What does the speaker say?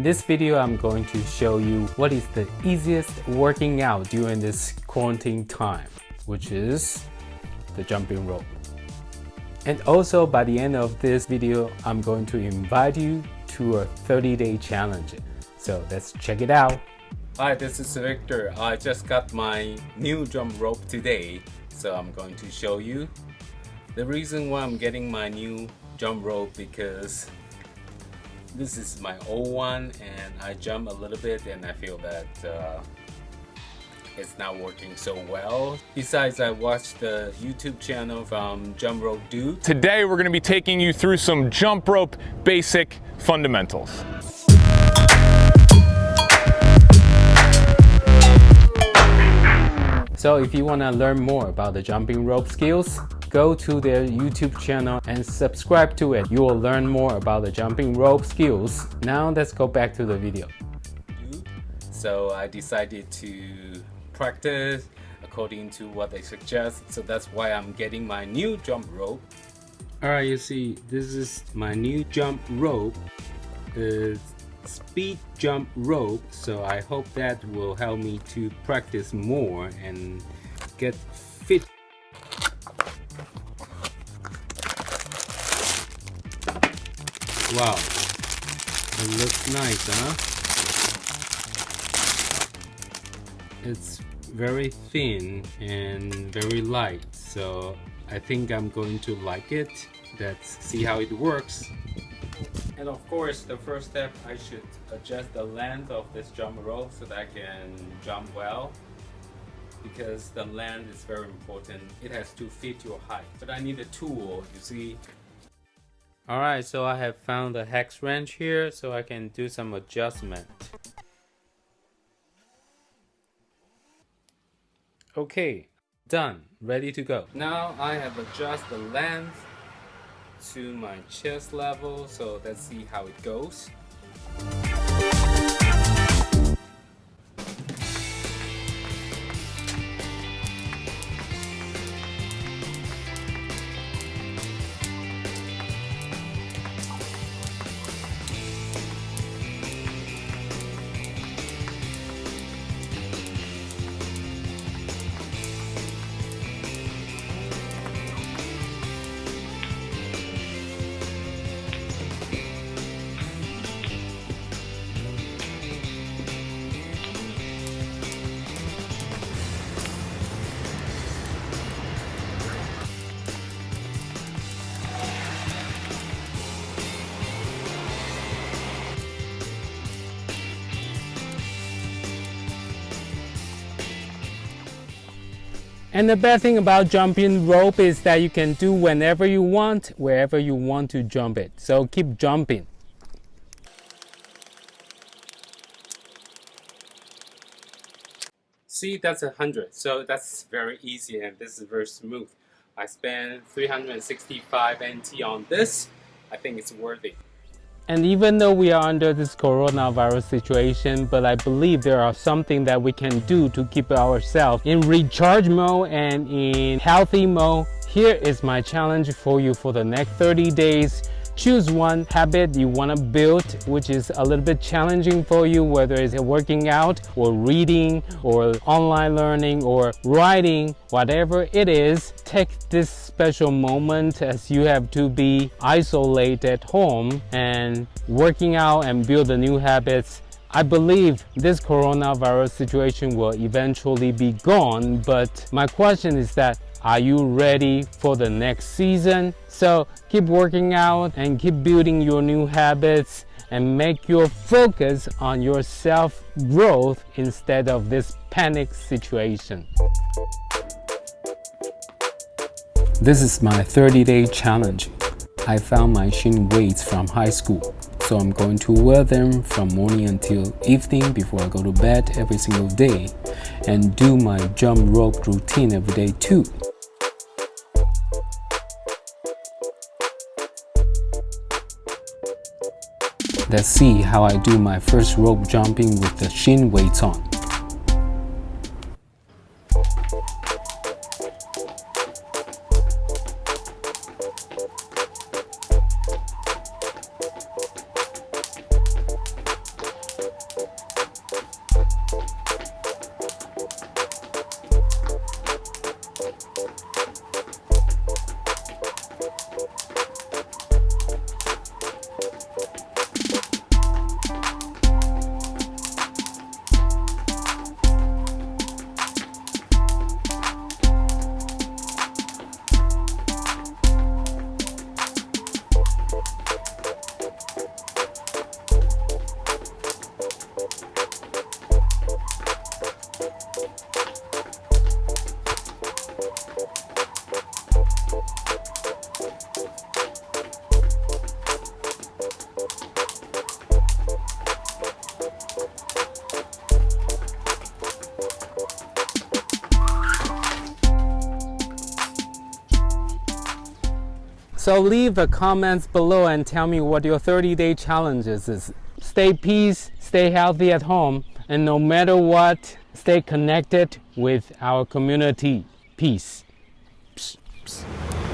In this video, I'm going to show you what is the easiest working out during this quarantine time, which is the jumping rope. And also by the end of this video, I'm going to invite you to a 30-day challenge. So let's check it out. Hi, this is Victor. I just got my new jump rope today, so I'm going to show you. The reason why I'm getting my new jump rope because this is my old one and I jump a little bit and I feel that uh, it's not working so well. Besides, I watched the YouTube channel from Jump Rope Dude. Today we're going to be taking you through some jump rope basic fundamentals. So if you want to learn more about the jumping rope skills, go to their YouTube channel and subscribe to it. You will learn more about the jumping rope skills. Now let's go back to the video. So I decided to practice according to what they suggest. So that's why I'm getting my new jump rope. Alright, you see, this is my new jump rope. It's speed jump rope. So I hope that will help me to practice more and get fit Wow, it looks nice, huh? It's very thin and very light, so I think I'm going to like it. Let's see how it works. And of course, the first step, I should adjust the length of this jump rope so that I can jump well because the length is very important. It has to fit your height. But I need a tool, you see, Alright, so I have found the hex wrench here so I can do some adjustment. Okay, done, ready to go. Now I have adjusted the length to my chest level, so let's see how it goes. And the best thing about jumping rope is that you can do whenever you want, wherever you want to jump it. So keep jumping. See, that's a hundred. So that's very easy and this is very smooth. I spent 365 NT on this. I think it's worthy. And even though we are under this coronavirus situation, but I believe there are something that we can do to keep ourselves in recharge mode and in healthy mode. Here is my challenge for you for the next 30 days choose one habit you want to build which is a little bit challenging for you whether it's working out or reading or online learning or writing whatever it is take this special moment as you have to be isolated at home and working out and build the new habits I believe this coronavirus situation will eventually be gone, but my question is that are you ready for the next season? So keep working out and keep building your new habits and make your focus on your self-growth instead of this panic situation. This is my 30-day challenge. I found my Shin weights from high school, so I'm going to wear them from morning until evening before I go to bed every single day and do my jump rope routine every day too. Let's see how I do my first rope jumping with the shin weights on. So leave the comments below and tell me what your 30 day challenges is. Stay peace, stay healthy at home, and no matter what, stay connected with our community. Peace. Psst, psst.